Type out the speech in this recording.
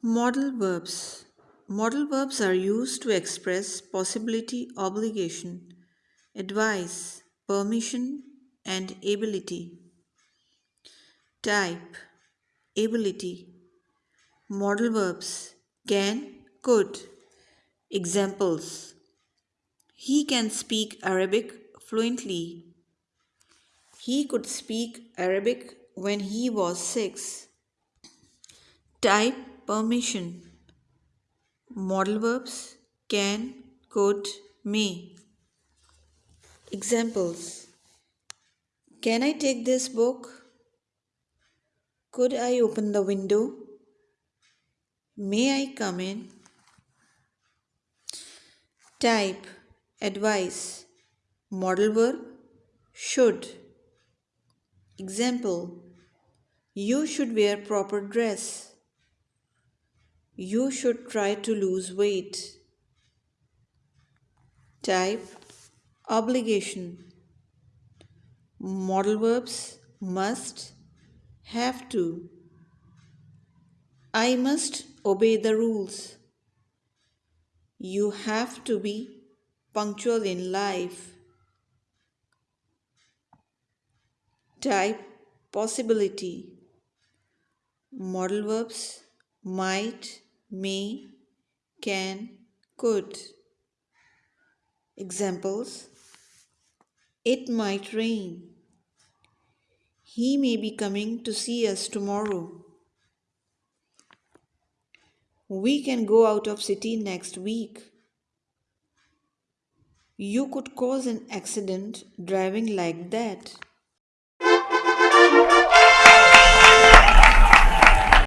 Modal verbs. Modal verbs are used to express possibility, obligation, advice, permission, and ability. Type Ability. Modal verbs can, could. Examples He can speak Arabic fluently. He could speak Arabic when he was six. Type permission. Modal verbs can, could, may. Examples Can I take this book? Could I open the window? May I come in? Type Advice Modal verb should. Example You should wear proper dress. You should try to lose weight. Type Obligation Modal verbs must, have to. I must obey the rules. You have to be punctual in life. Type possibility. Modal verbs might, may, can, could. Examples It might rain. He may be coming to see us tomorrow. We can go out of city next week. You could cause an accident driving like that.